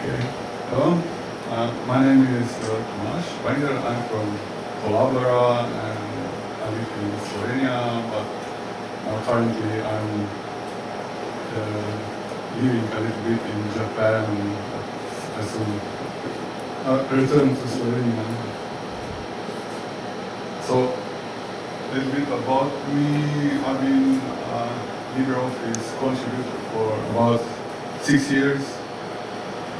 Okay. Hello. Uh, my name is uh, Tomaž Vajngerl. I'm from Collabora and I live in Slovenia, but uh, currently I'm uh, living a little bit in Japan. I soon uh, return to Slovenia. So, a little bit about me. I've been uh, LibreOffice contributor for about six years.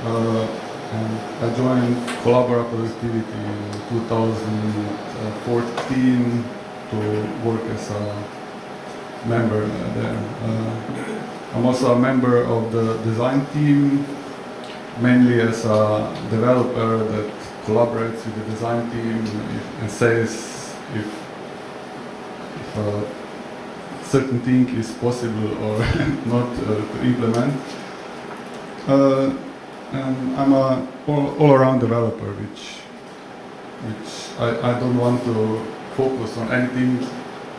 Uh, and I joined Collabora Productivity in 2014 to work as a member there. Uh, I'm also a member of the design team, mainly as a developer that collaborates with the design team and says if, if a certain thing is possible or not uh, to implement. Uh, and I'm a all, all-around developer, which which I, I don't want to focus on anything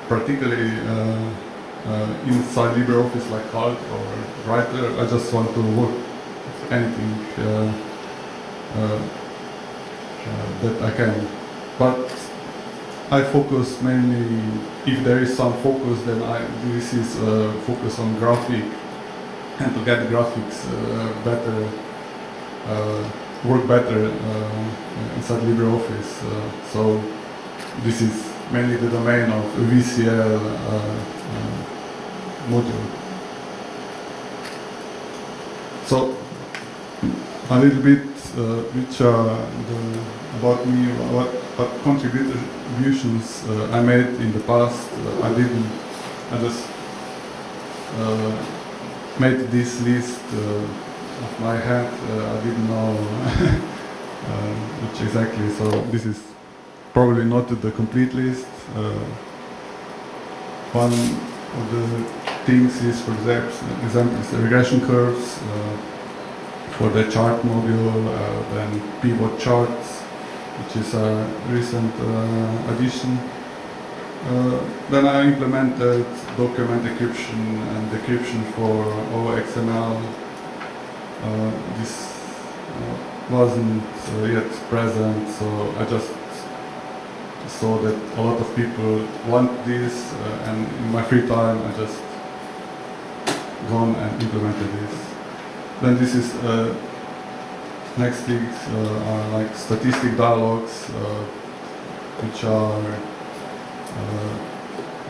particularly uh, uh, inside LibreOffice like Calc or Writer. I just want to work with anything uh, uh, uh, that I can. But I focus mainly, if there is some focus, then I, this is uh, focus on graphic and to get graphics better work better uh, inside LibreOffice. Uh, so this is mainly the domain of VCL module. So a little bit uh, which are the, about me, what, what contributions uh, I made in the past. Uh, I didn't, I just made this list of my head, uh, I didn't know uh, which exactly, so this is probably not the complete list. Uh, one of the things is, for example, is regression curves for the chart module, then pivot charts, which is a recent addition. Uh, then I implemented document encryption and decryption for OXML uh, this uh, wasn't uh, yet present, so I just saw that a lot of people want this, and in my free time I just gone and implemented this. Then this is next things are like statistic dialogues, which are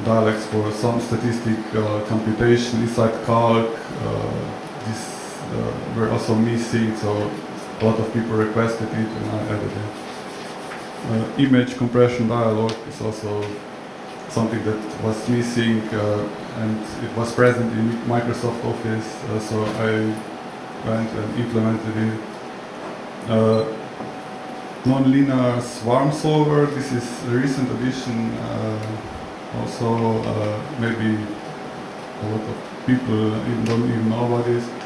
dialects for some statistic uh, computation inside Calc. Uh, this uh, were also missing, so a lot of people requested it and I added it. Uh, image compression dialog is also something that was missing uh, and it was present in Microsoft Office, so I went and implemented it. Non-linear swarm solver, this is a recent addition, also maybe a lot of people don't even know about this.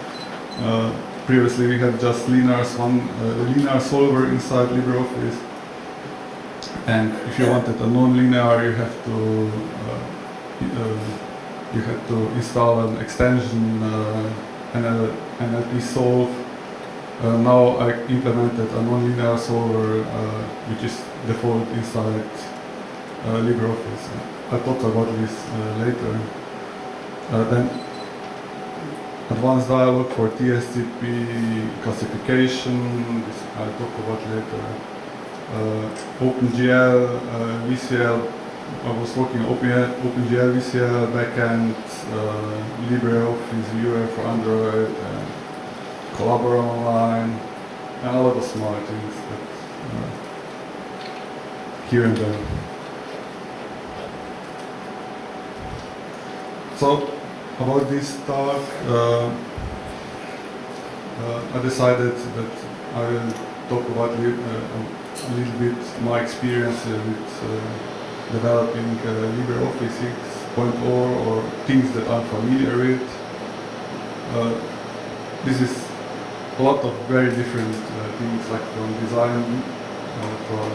Uh, previously we had just linear, one, uh, linear solver inside LibreOffice. And if you wanted a non-linear, you have to uh, you have to install an extension uh, NL, NLP solve. Uh, now I implemented a non-linear solver uh, which is default inside uh, LibreOffice. I'll talk about this later. then advanced dialog for TSCP classification, this I'll talk about later. Uh, OpenGL, uh, VCL, I was working on OpenGL, VCL, backend, uh, LibreOffice viewer for Android, and Collabora Online, and a lot of small things that, uh, here and there. So about this talk, uh, uh, I decided that I will talk about uh, a little bit my experience with developing LibreOffice 6.0 or things that I'm familiar with. this is a lot of very different things like from design, from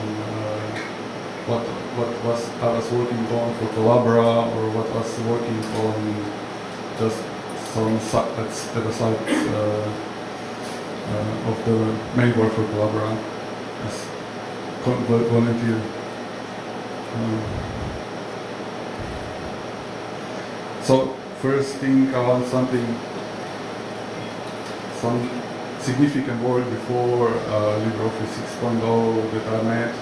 what what was I was working on for Collabora or what I was working on just some at the site uh, uh, of the main work for Collabora as volunteer. Um, so first thing I want something, some significant work before uh, LibreOffice 6.0 that I made,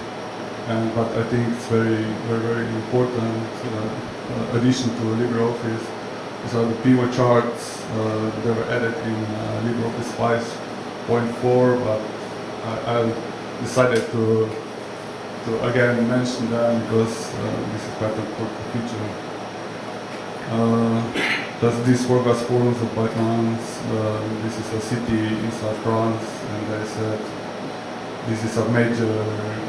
and but I think it's very very very important uh, addition to LibreOffice. So the pivot charts uh, were added in uh, LibreOffice 5.4, but I, I decided to to again mention them because uh, this is quite an important feature. Uh, does this work as follows by chance? Uh, this is a city inside France, and I said this is a major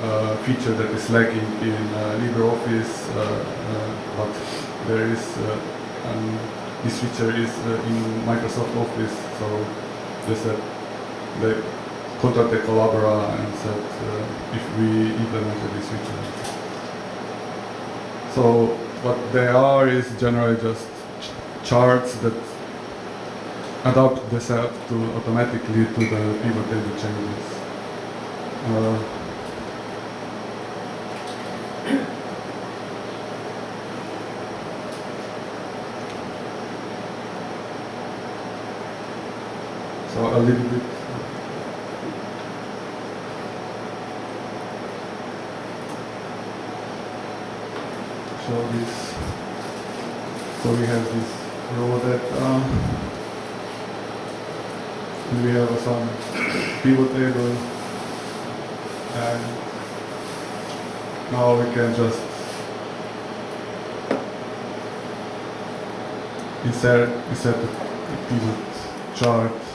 uh, feature that is lacking in uh, LibreOffice, uh, uh, but there is um, this feature is uh, in Microsoft Office. So they said they contacted Collabora and said uh, if we implemented this feature. So what they are is generally just ch- charts that adapt themselves to automatically to the pivot table changes. Uh, little bit. Show this. So we have this row that and we have some pivot table and now we can just insert insert the pivot chart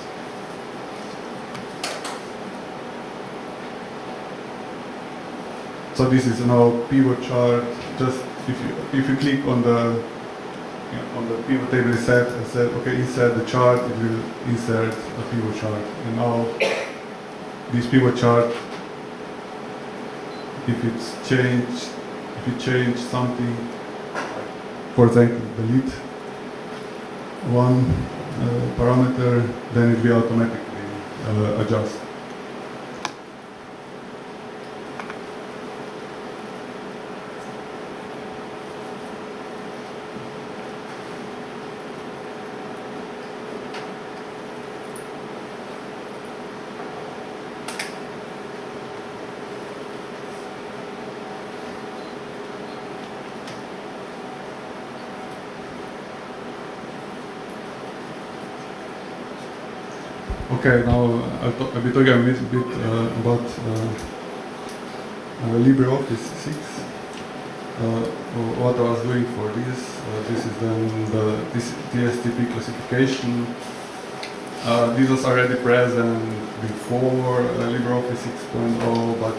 so this is now pivot chart. Just if you if you click on the you know, on the pivot table set and said okay insert the chart it will insert a pivot chart. And now this pivot chart if it's changed if you change something for example delete one uh, parameter then it will automatically uh, adjust Okay, now I'll, be talking a little bit uh, about uh, uh, LibreOffice 6. Uh, what I was doing for this, uh, this is then the TSCP classification. This was already present before LibreOffice 6.0, but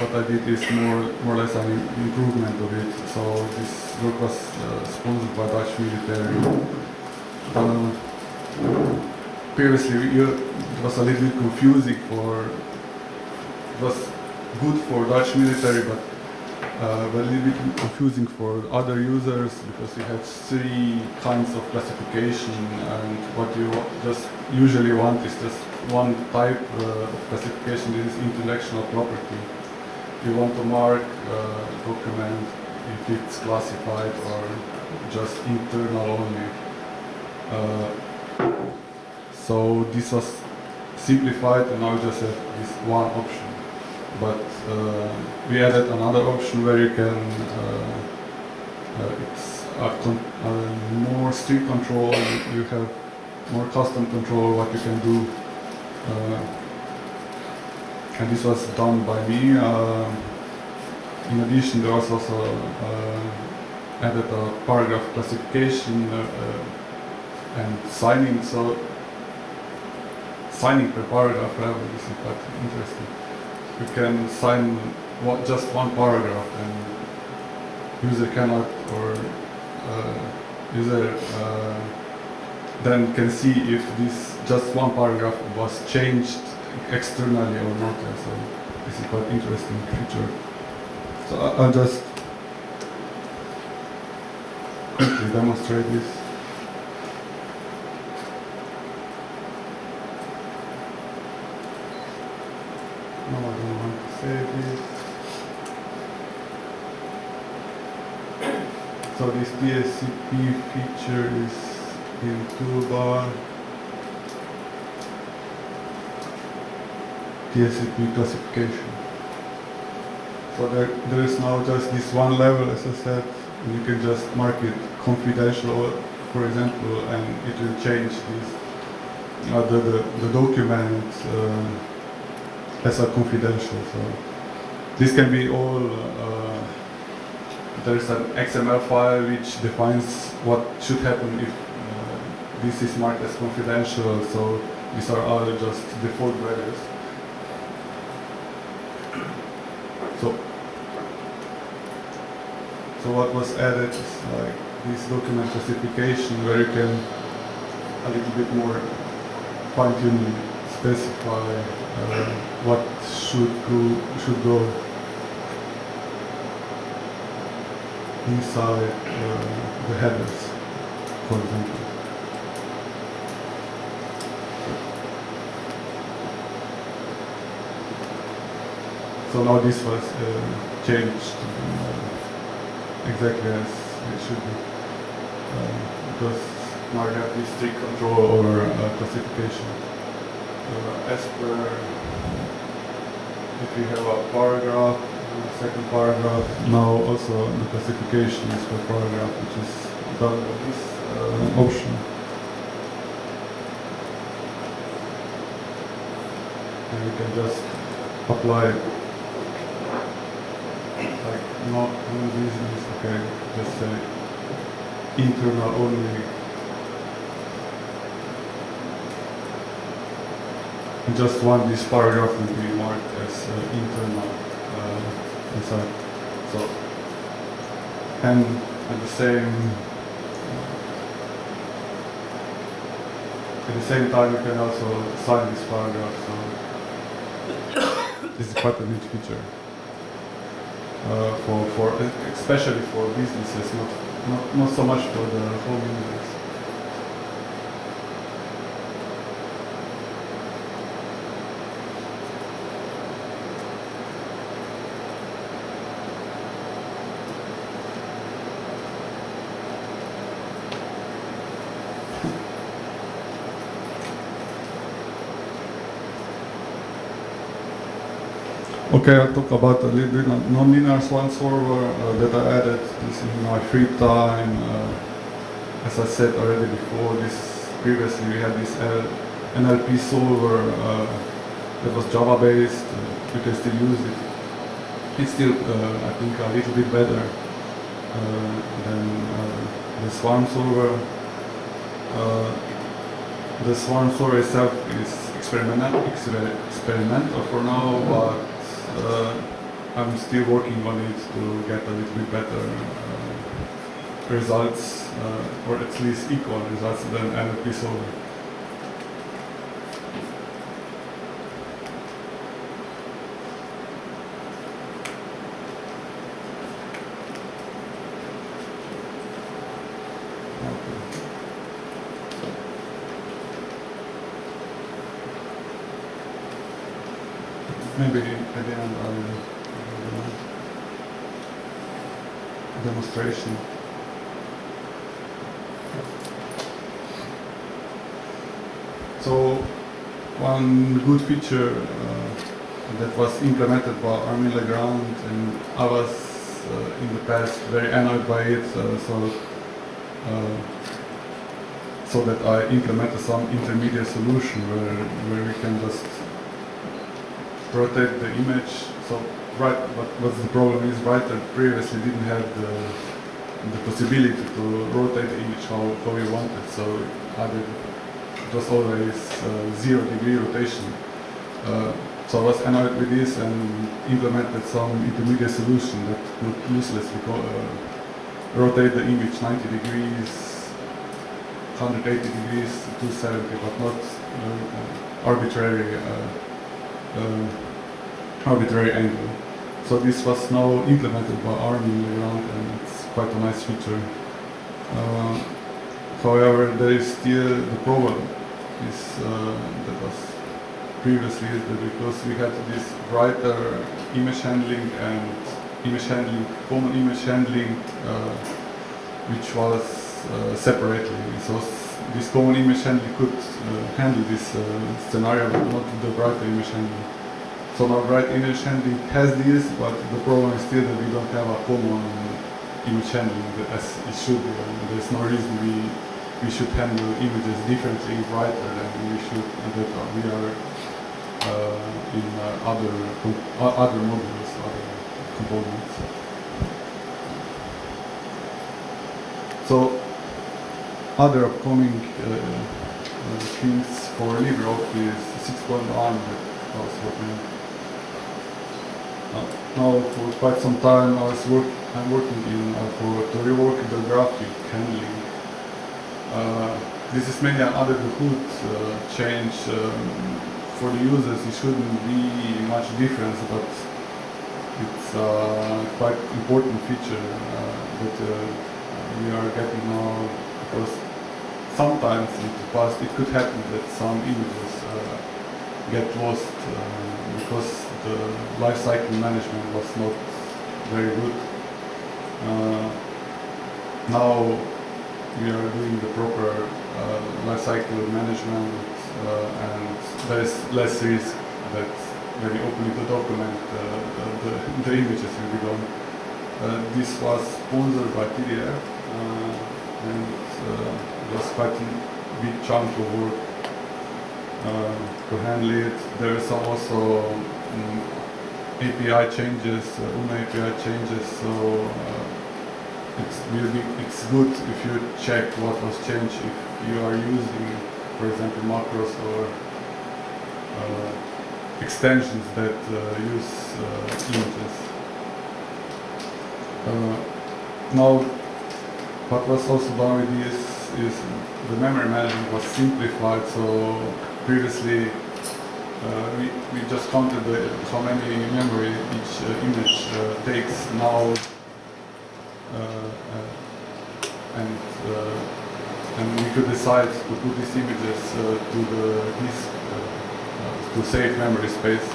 what I did is more, more or less an improvement of it. So this work was sponsored by Dutch military. Uh, previously it was a little bit confusing for it was good for Dutch military but uh, but a little bit confusing for other users because you have three kinds of classification and what you just usually want is just one type uh, of classification is intellectual property. You want to mark uh, document if it's classified or just internal only. Uh, so this was simplified and now we just have this one option. But uh, we added another option where you can, uh, uh, it's a, more strict control, you have more custom control what you can do. Uh, and this was done by me. Uh, in addition, there was also uh, added a paragraph classification and signing. So signing per paragraph level is quite interesting. You can sign one, just one paragraph and user cannot or uh, user uh, then can see if this just one paragraph was changed externally or not. So this is quite interesting feature. So I'll just quickly demonstrate this. No, I don't want to save it. So this TSCP feature is in toolbar. TSCP classification. So there, there is now just this one level, as I said, and you can just mark it confidential, for example, and it will change this, uh, the, the, the document uh, as a confidential. So this can be all, uh, there is an XML file which defines what should happen if uh, this is marked as confidential, so these are all just default values. So, so what was added is like this document classification where you can a little bit more fine-tuning specify uh, what should go should go inside uh, the headers, for example. So now this was uh, changed uh, exactly as it should be. Uh, because now you have this strict control over uh, classification. Uh, as per, if you have a paragraph, uh, second paragraph, now also the classification is per paragraph, which is done by this uh, option. And you can just apply like not no business, okay, just say internal only. Just want this paragraph to be marked as uh, internal uh, inside. So, and at the same at the same time you can also sign this paragraph. So this is quite a neat feature uh, for, for especially for businesses, not, not, not so much for the home users. Okay, I'll talk about a little bit non-linear Swarm solver uh, that I added this in my free time. Uh, as I said already before, this previously we had this uh, NLP solver uh, that was Java based. Uh, you can still use it. It's still, uh, I think, a little bit better than the Swarm solver. the Swarm solver itself is experimental, experimental for now, but uh, I'm still working on it to get a little bit better uh, results, uh, or at least equal results than NLP solver. Maybe at the end I'll do a demonstration. So one good feature uh, that was implemented by Armin Le Grand and I was uh, in the past very annoyed by it, uh, so uh, so that I implemented some intermediate solution where where we can just rotate the image. So right, but what's the problem is writer previously didn't have the the possibility to rotate the image how, how you wanted. So I did, was always uh, zero degree rotation. Uh, so I was annoyed with this and implemented some intermediate solution that could uselessly uh, rotate the image 90 degrees, 180 degrees, 270, but not uh, arbitrary uh, arbitrary angle. So this was now implemented by Armin Le Grand and it's quite a nice feature. Uh, however, there is still the problem is uh, that was previously because we had this writer image handling and image handling, common image handling, uh, which was uh, separately. So this common image handling could handle this scenario, but not the writer image handling. So now write image handling has this, but the problem is still that we don't have a common image handling as it should be. There's no reason we we should handle images differently writer than we should and that we are uh, in uh, other com- other modules, other components. So other upcoming uh, uh, things for LibreOffice 6.1 that was working uh, now for quite some time I was work I'm working in uh, for to rework the graphic handling. Uh, this is mainly another the hood uh, change um, for the users. It shouldn't be much difference, but it's uh, quite important feature uh, that we are getting now because sometimes in the past it could happen that some images uh, get lost uh, because the life cycle management was not very good. Uh, now we are doing the proper uh, lifecycle management uh, and there is less risk that when you open the document uh, the, the, images will be gone. Uh, this was sponsored by TDF uh, and it was quite a big chunk of work to handle it. There is also um, API changes, uh, API changes, so it's really it's good if you check what was changed if you are using, for example, macros or uh, extensions that uh, use uh, images. Uh, now, what was also done with this is the memory management was simplified. So previously, uh, we, we just counted the, how many memory each uh, image uh, takes. Now, and uh, and we could decide to put these images uh, to the disk uh, uh, to save memory space.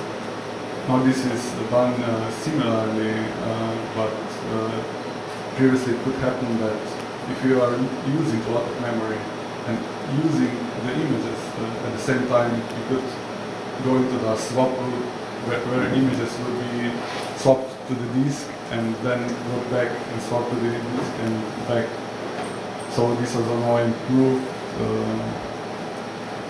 Now this is done uh, similarly, uh, but uh, previously it could happen that if you are using a lot of memory and using the images uh, at the same time, you could go into the swap route where, where images will be swapped to the disk and then go back and swap to the disk and back. So this was now improved. Uh,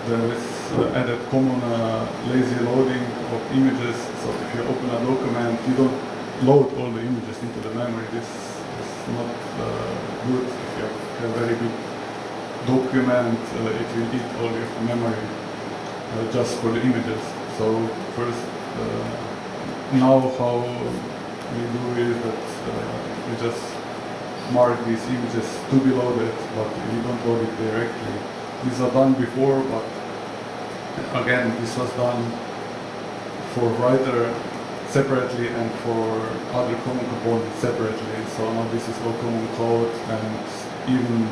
there is uh, added common uh, lazy loading of images. So if you open a document, you don't load all the images into the memory. This is not uh, good. If you have a very big document, uh, it will eat all your memory uh, just for the images. So first, now how we do is that uh, we just mark these images to be loaded, but we don't load it directly. These are done before, but again, this was done for writer separately and for other common components separately. So now this is all common code and even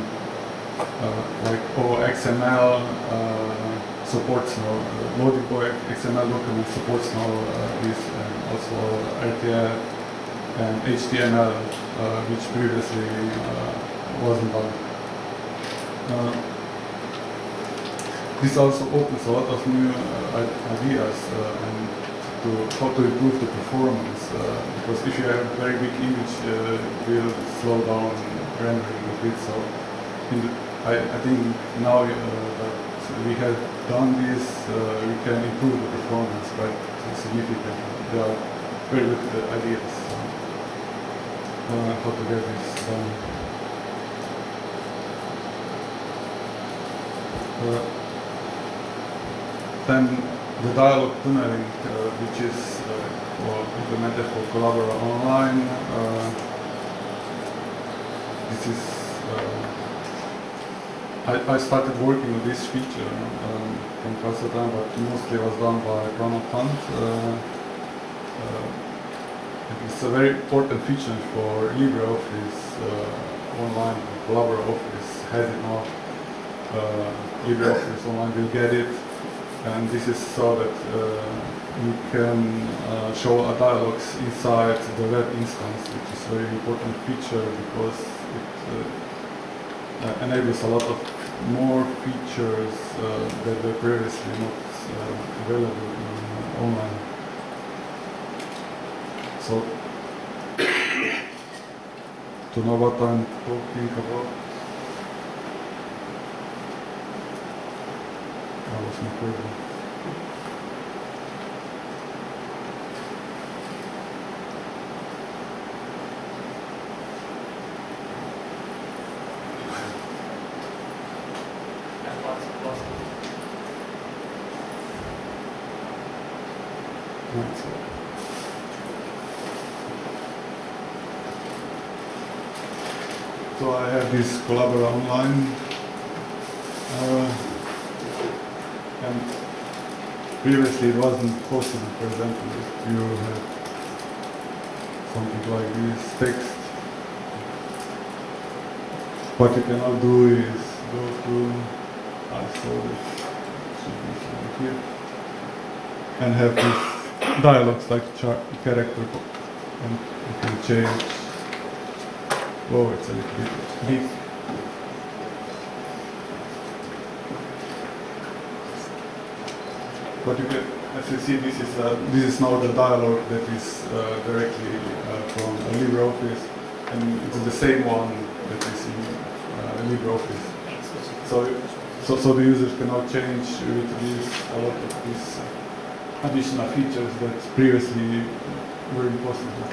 uh, like OXML uh, supports now, uh, loading XML document supports now uh, this and also RTF and HTML, uh, which previously uh, wasn't done. Uh, this also opens a lot of new uh, ideas uh, and to how to improve the performance uh, because if you have a very big image it will slow down rendering a bit so the, I, I think now that we have done this we can improve the performance quite significantly there are very good ideas uh, done uh, then the dialogue tunneling, uh, which is uh, for, implemented for Collabora Online. Uh, this is uh, I, I started working on this feature um, from to but mostly was done by Pranav Kant. It's a very important feature for LibreOffice uh, Online. Collabora Office has it now. Uh, LibreOffice Online will get it and this is so that uh, you can uh, show a dialogues inside the web instance, which is a very important feature because it uh, uh, enables a lot of more features uh, that were previously not uh, available in, uh, online. So, to know what I'm talking about, I was not ready. Right, so- So I have this Collabora online, uh, and previously it wasn't possible. For example, if you have something like this text, what you cannot do is go to I saw this should be somewhere here and have these dialogues like char- character and you can change. Oh, it's a little bit big. But you as you see, this is uh, this is now the dialogue that is uh, directly uh, from LibreOffice, and it's the same one that is in uh, LibreOffice. So, so, so the users can now change with this a lot of these additional features that previously were impossible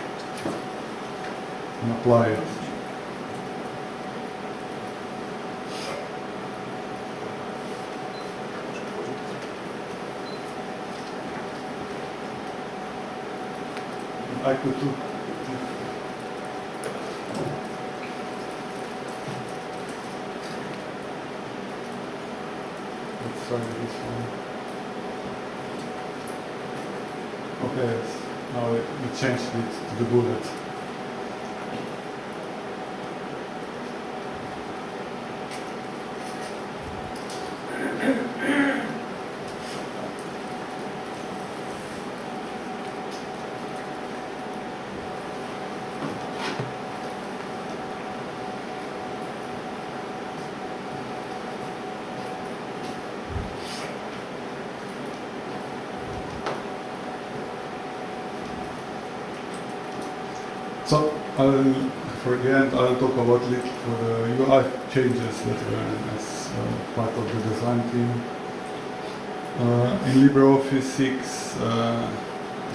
and apply it. I could do. Let's try this one. Okay, now we changed it to the bullet. So I'll, for the end, I'll talk about the UI changes that were as uh, part of the design team. Uh, in LibreOffice 6, uh,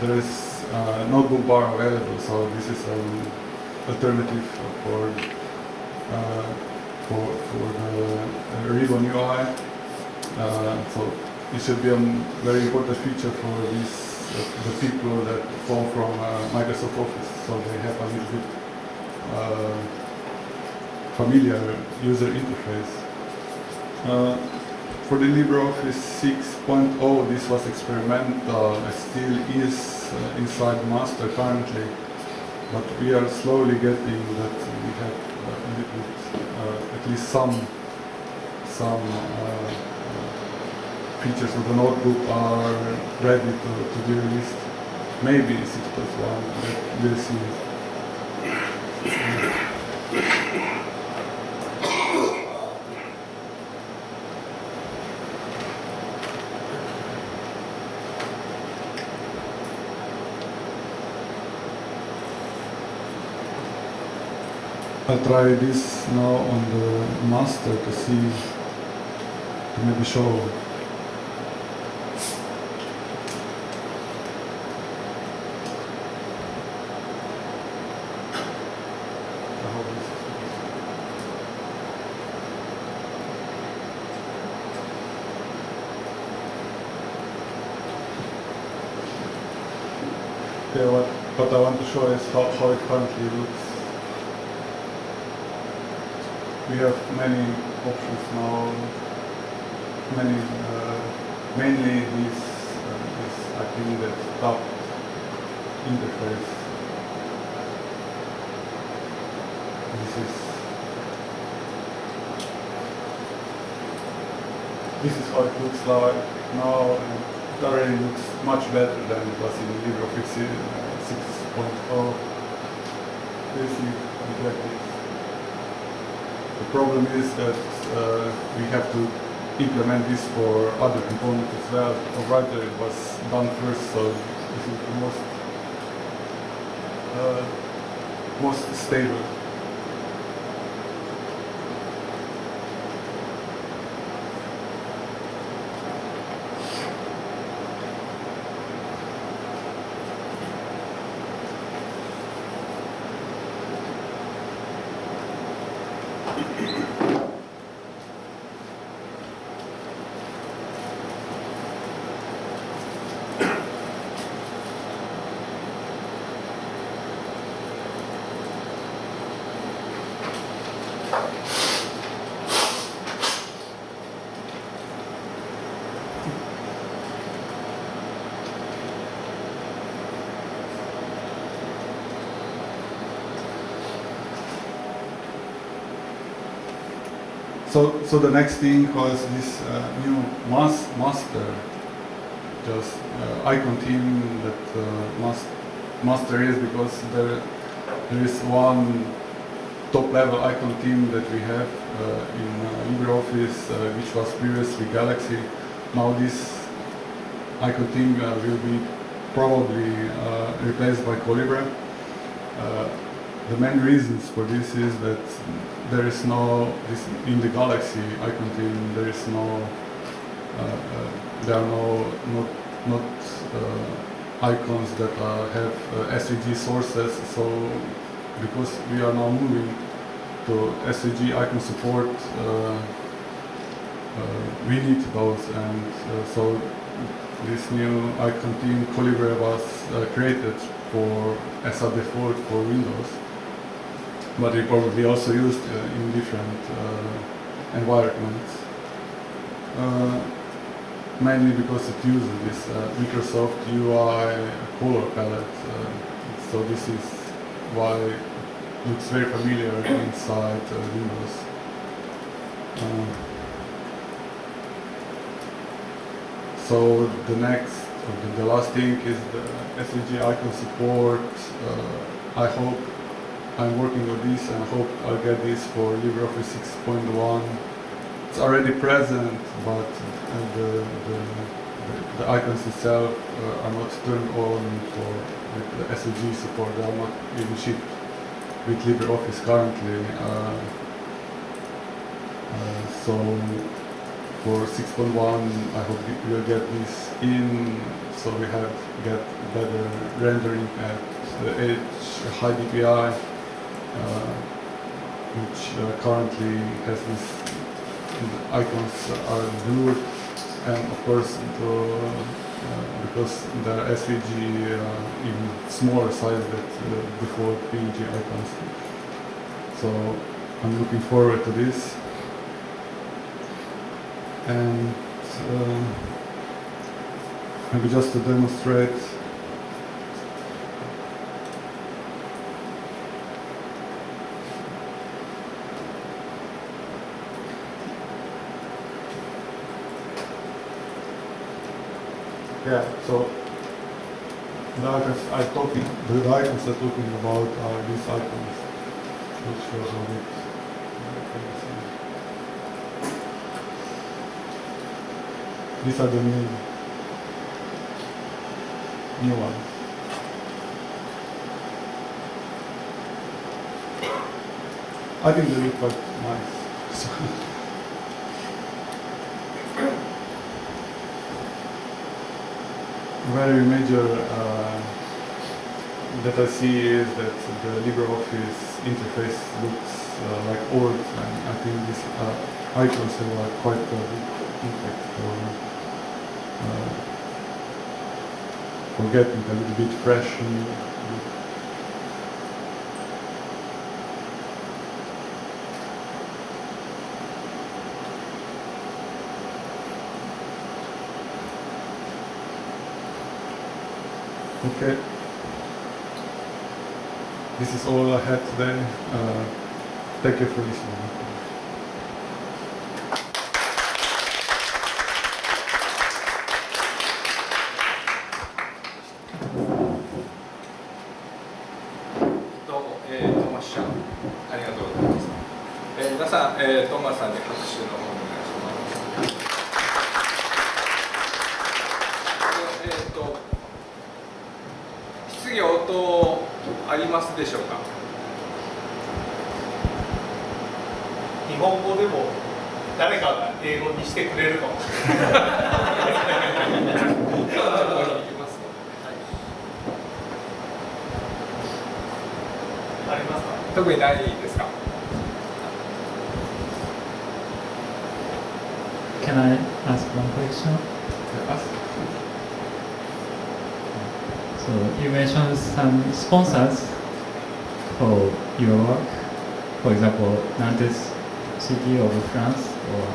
there is uh, notebook bar available, so this is an alternative for uh, for for the Ribbon UI. So it should be a very important feature for these the people that come from uh, Microsoft Office, so they have a little bit uh, familiar user interface. Uh, for the LibreOffice 6.0, this was experimental, uh, still is inside master currently, but we are slowly getting that we have at least some some uh, features of the notebook are ready to, to be released. Maybe 6 plus 1, but we'll see. I'll try this now on the master to see, to maybe show sure how, how it currently looks. We have many options now, many, uh, mainly this, uh, this I think that top interface. This is this is how it looks like now. It already looks much better than it was in the LibreOffice 6 uh, of, of basic objectives. The problem is that uh, we have to implement this for other components as well. Or rather, it was done first, so this is the most uh, most stable. So, so the next thing was this uh, new mas master, just uh, icon theme that uh, mas master is because there there is one top level icon team that we have uh, in uh, LibreOffice, uh, which was previously Galaxy. Now this icon team will be probably replaced by Colibre. Uh, the main reasons for this is that there is no this in the Galaxy icon team, There is no uh, uh, there are no not not uh, icons that have SVG sources. So because we are now moving to SVG icon support, uh, we need those, and so this new icon theme Colibre was created for as a default for Windows but it probably also used uh, in different uh, environments. Uh, mainly because it uses this Microsoft UI color palette. so this is why looks very familiar inside Windows. Um, so the next, the, the, last thing is the SVG icon support. Uh, I hope I'm working on this and I hope I'll get this for LibreOffice 6.1. It's already present, but uh, the, the, the, icons itself uh, are not turned on for like, the SVG support. They are not even shipped with LibreOffice currently. Uh, uh so for 6.1, I hope we'll get this in, so we have get better rendering at the edge, high DPI. Uh, which uh, currently has these icons are blue and of course the, because the SVG uh, in smaller size than the default PNG icons. So I'm looking forward to this. And uh, maybe just to demonstrate Yeah, so the icons I'm talking, the icons I'm talking about are these icons, which shows on it. These are the new, new ones. I think they look quite nice. Very major uh, that I see is that the LibreOffice interface looks uh, like old and I think these uh, icons have quite a big impact for, uh, for getting a little bit fresh and Okay. This is all I had today. Uh, thank you for listening. りますか。特にないですか。 Can I ask one question? So you mentioned some sponsors for your work. For example, Nantes City of France or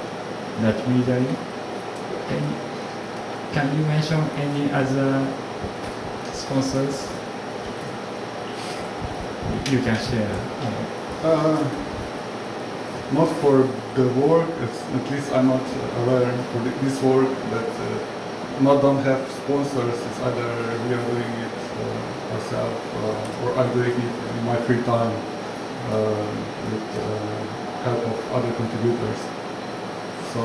Dutch military. Any, can you mention any other sponsors you can share? Uh, not for the work, at least I'm not aware for this work that uh, not don't have sponsors. It's either we are doing it uh, ourselves uh, or I'm doing it in my free time uh, with uh, help of other contributors. So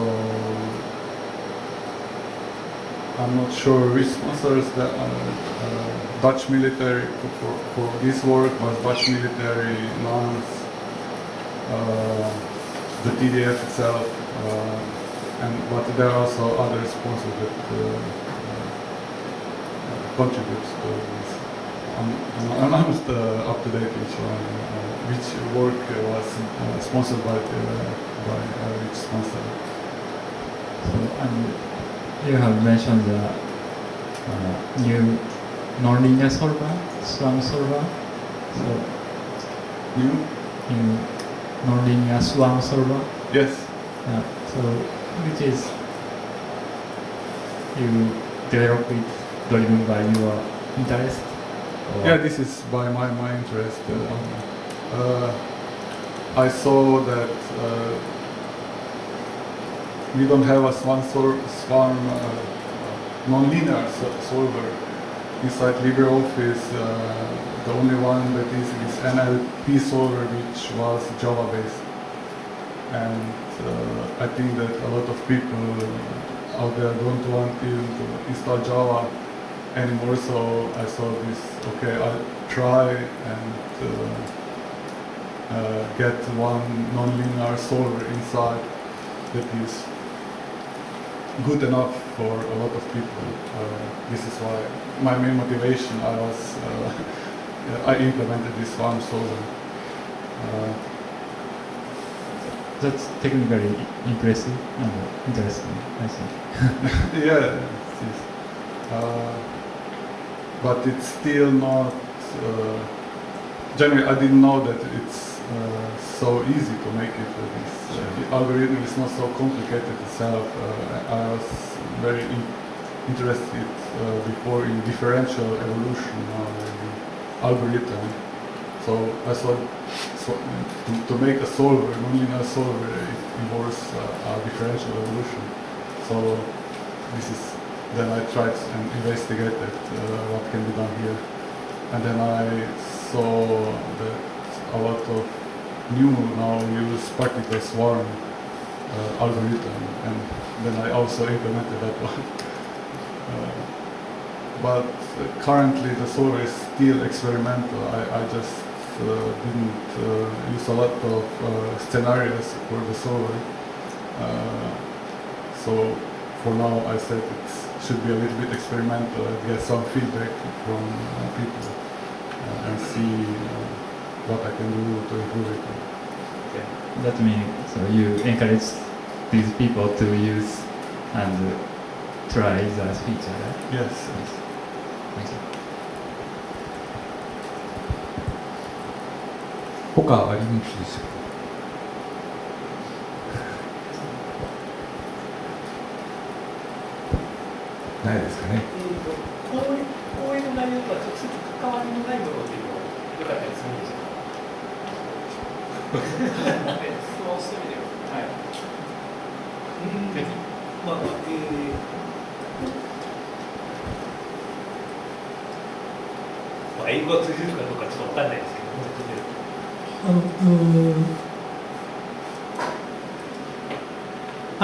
I'm not sure which sponsors the uh, uh, Dutch military for, for, this work was Dutch military, nuns, uh, the TDF itself, uh, and but there are also other sponsors that contribute to this. I'm, I'm I'm not up to date which one, which work was sponsored by by which sponsor. So, and you have mentioned the uh, new nonlinear solver, Swarm solver. So, You? new nonlinear Swarm solver. Yes. Yeah. So, which is you develop it driven by your interest? Yeah, this is by my, my interest. Uh, uh, I saw that uh, we don't have a swan sol- swarm uh, solver inside LibreOffice. Uh, the only one that is is NLP solver, which was Java based, and uh, I think that a lot of people out there don't want to install Java anymore. So I saw this. Okay, I'll try and uh, uh, get one non-linear solver inside that is good enough for a lot of people. Uh, this is why my main motivation. I was uh, I implemented this one solver. Uh, That's technically impressive and interesting, I think. yeah, it. Uh, but it's still not. Uh, generally, I didn't know that it's uh, so easy to make it. This uh, the algorithm is not so complicated itself. Uh, I was very in- interested uh, before in differential evolution in algorithm. So I thought so, to, to make a solver, nonlinear solver, it involves uh, a differential evolution. So this is then I tried and investigated uh, what can be done here, and then I saw that a lot of new now use particle swarm uh, algorithm, and then I also implemented that one. Uh, but currently the solver is still experimental. I, I just uh, didn't uh, use a lot of uh, scenarios for the solver. Uh, so for now I said it should be a little bit experimental and get some feedback from people and see what I can do to improve it. That means so you encourage these people to use and try the feature, right? Yes. Yes. Thank you. 他ありますでしょうかないですかね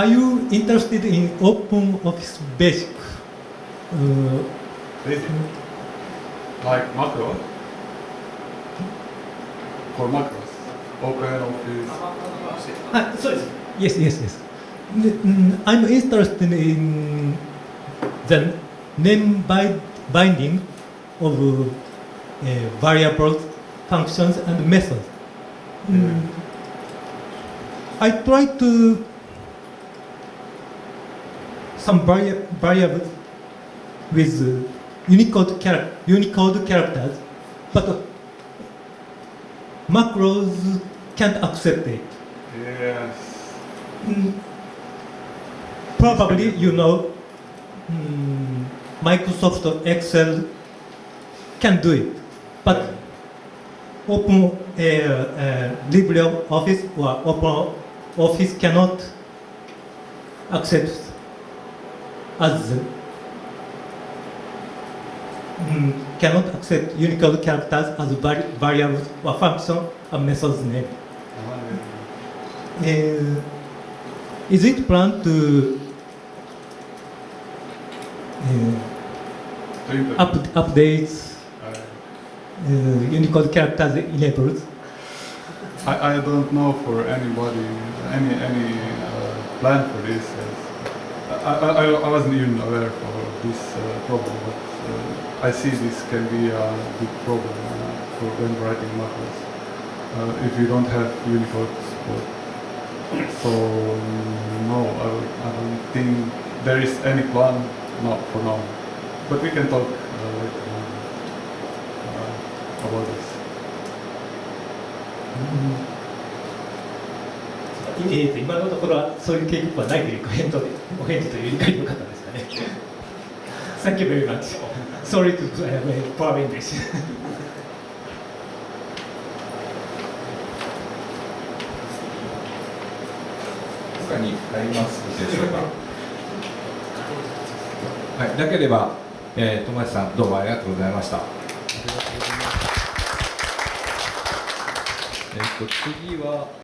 are you interested in open office basic? Uh, basic? Like macro? For macros? Open office? Ah, ah so yes, yes, yes. I'm interested in the name binding of uh, variables, functions, and methods. Mm. I try to some vari- variables with uh, Unicode, char- Unicode characters, but macros can't accept it. Yes. Mm, Probably you know mm, Microsoft Excel can do it, but Open uh, uh, LibreOffice or Open Office cannot accept as mm, cannot accept Unicode characters as vari- variables or function or methods name. Uh, is it planned to uh, up, update Uh, uh, Unicode characters enabled? I, I don't know for anybody any any uh, plan for this. Yes. I, I, I- I wasn't even aware of this uh, problem, but uh, I see this can be a big problem uh, for when writing macros uh, if you don't have Unicode support. So no, I, I don't think there is any plan not for now, but we can talk uh, later on uh, about this. えーと今のところはそういう計画はないというコメントで お返事という理解でよかったですかね。Thank you very much. Sorry to uh, poor English. 他にありますでしょうか？はい、なければ、えー、友達さんどうもありがとうございました。えっと次は